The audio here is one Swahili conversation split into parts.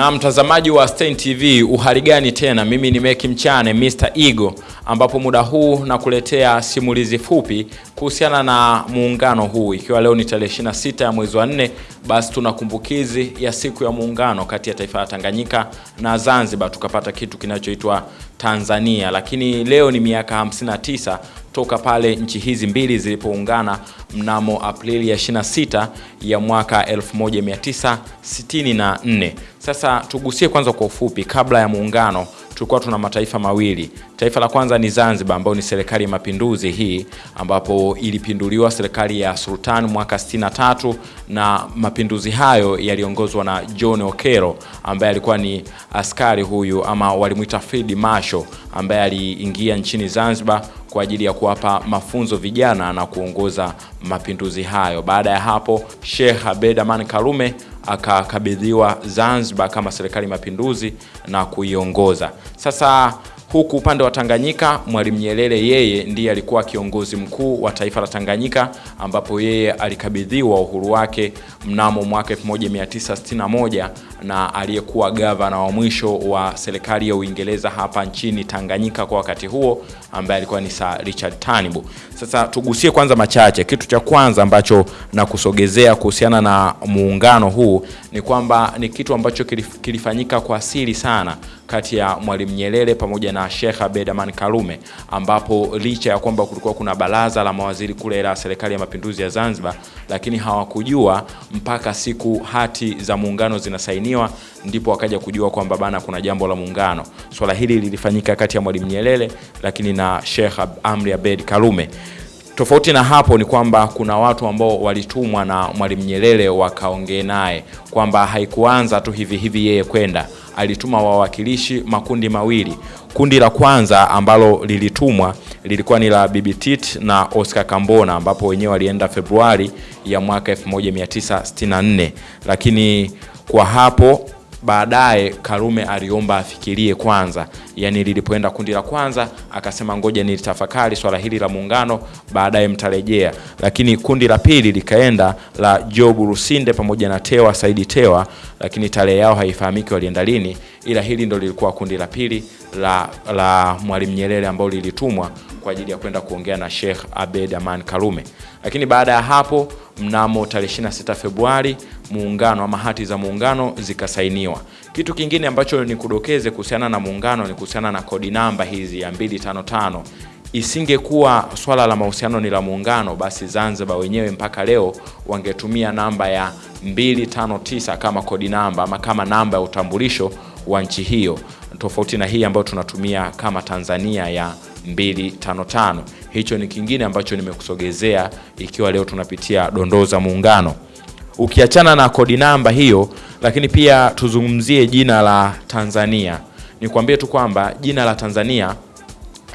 Na mtazamaji wa Stein TV, uhali gani tena? Mimi ni Meki Mchane Mr. Ego, ambapo muda huu nakuletea simulizi fupi kuhusiana na muungano huu, ikiwa leo ni tarehe 26 ya mwezi wa 4, basi tuna kumbukizi ya siku ya muungano kati ya taifa la Tanganyika na Zanzibar, tukapata kitu kinachoitwa Tanzania. Lakini leo ni miaka 59 toka pale nchi hizi mbili zilipoungana mnamo Aprili ya 26 ya mwaka 1964. Sasa tugusie kwanza kwa ufupi, kabla ya muungano tulikuwa tuna mataifa mawili. Taifa la kwanza ni Zanzibar, ambayo ni serikali ya mapinduzi hii, ambapo ilipinduliwa serikali ya Sultan mwaka 63, na mapinduzi hayo yaliongozwa na John Okero ambaye alikuwa ni askari huyu, ama walimwita Field Marshal, ambaye aliingia nchini Zanzibar kwa ajili ya kuwapa mafunzo vijana na kuongoza mapinduzi hayo. Baada ya hapo, Sheikh Abed Aman Karume akakabidhiwa Zanzibar kama serikali mapinduzi na kuiongoza. Sasa huku upande wa Tanganyika, Mwalimu Nyerere yeye ndiye alikuwa kiongozi mkuu wa taifa la Tanganyika, ambapo yeye alikabidhiwa uhuru wake mnamo mwaka 1961 na aliyekuwa gavana wa mwisho wa serikali ya Uingereza hapa nchini Tanganyika kwa wakati huo, ambaye alikuwa ni Sir Richard Turnbull. Sasa tugusie kwanza machache. Kitu cha kwanza ambacho nakusogezea kuhusiana na muungano huu ni kwamba ni kitu ambacho kilifanyika kwa siri sana kati ya Mwalimu Nyerere pamoja na Sheikh Abeid Amani Karume, ambapo licha ya kwamba kulikuwa kuna baraza la mawaziri kule la serikali ya mapinduzi ya Zanzibar, lakini hawakujua mpaka siku hati za muungano zinasainiwa, ndipo wakaja kujua kwamba bana, kuna jambo la muungano. Swala hili lilifanyika kati ya Mwalimu Nyerere lakini na Sheikh Amri abed Karume. Tofauti na hapo ni kwamba kuna watu ambao walitumwa na Mwalimu Nyerere wakaongee naye kwamba haikuanza tu hivi hivi yeye kwenda, alituma wawakilishi makundi mawili. Kundi la kwanza ambalo lilitumwa lilikuwa ni la Bibi Tit na Oscar Kambona, ambapo wenyewe walienda Februari ya mwaka 1964, lakini kwa hapo baadaye Karume aliomba afikirie kwanza, yani lilipoenda kundi la kwanza akasema ngoja nilitafakari swala hili la muungano, baadaye mtarejea. Lakini kundi la pili likaenda la Job Rusinde pamoja na Tewa Saidi Tewa, lakini tarehe yao haifahamiki walienda lini, ila hili ndo lilikuwa kundi la pili la, la Mwalimu Nyerere ambao lilitumwa kwa ajili ya kwenda kuongea na Sheikh Abed Aman Karume. Lakini baada ya hapo mnamo tarehe 26 Februari muungano ama hati za muungano zikasainiwa. Kitu kingine ambacho ni kudokeze kuhusiana na muungano ni kuhusiana na kodi namba hizi ya 255. Isingekuwa swala la mahusiano ni la muungano, basi Zanzibar wenyewe mpaka leo wangetumia namba ya 259 kama kodi namba ama kama namba ya utambulisho wa nchi hiyo, tofauti na hii ambayo tunatumia kama Tanzania ya 255. Hicho ni kingine ambacho nimekusogezea ikiwa leo tunapitia dondoo za muungano. Ukiachana na kodi namba hiyo, lakini pia tuzungumzie jina la Tanzania. Nikwambie tu kwamba jina la Tanzania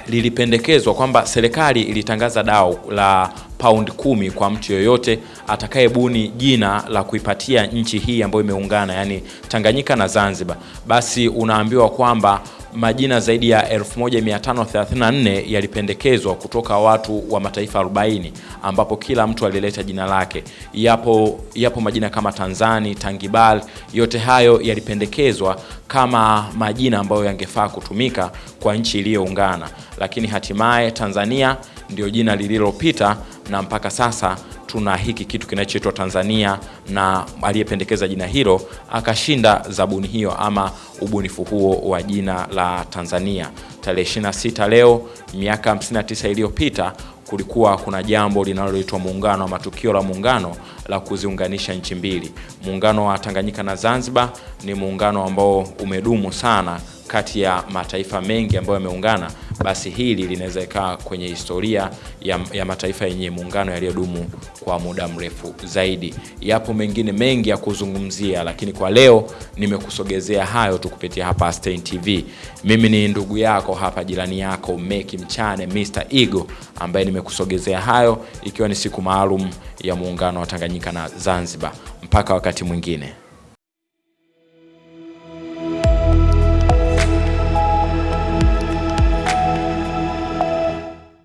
lilipendekezwa kwamba serikali ilitangaza dau la paundi kumi kwa mtu yoyote atakayebuni jina la kuipatia nchi hii ambayo imeungana, yani Tanganyika na Zanzibar. Basi unaambiwa kwamba majina zaidi ya 1534 yalipendekezwa kutoka watu wa mataifa 40 ambapo kila mtu alileta jina lake. Yapo, yapo majina kama Tanzani, Tangibal, yote hayo yalipendekezwa kama majina ambayo yangefaa kutumika kwa nchi iliyoungana, lakini hatimaye Tanzania ndio jina lililopita na mpaka sasa tuna hiki kitu kinachoitwa Tanzania, na aliyependekeza jina hilo akashinda zabuni hiyo ama ubunifu huo wa jina la Tanzania. Tarehe 26 leo, miaka 59 iliyopita, kulikuwa kuna jambo linaloitwa muungano wa matukio la muungano la kuziunganisha nchi mbili. Muungano wa Tanganyika na Zanzibar ni muungano ambao umedumu sana kati ya mataifa mengi ambayo yameungana, basi hili linaweza ikaa kwenye historia ya, ya mataifa yenye muungano yaliyodumu kwa muda mrefu zaidi. Yapo mengine mengi ya kuzungumzia, lakini kwa leo nimekusogezea hayo tu kupitia hapa Stein TV. Mimi ni ndugu yako hapa, jirani yako Meki Mchane Mr. Igo, ambaye nimekusogezea hayo ikiwa ni siku maalum ya muungano wa Tanganyika na Zanzibar. Mpaka wakati mwingine.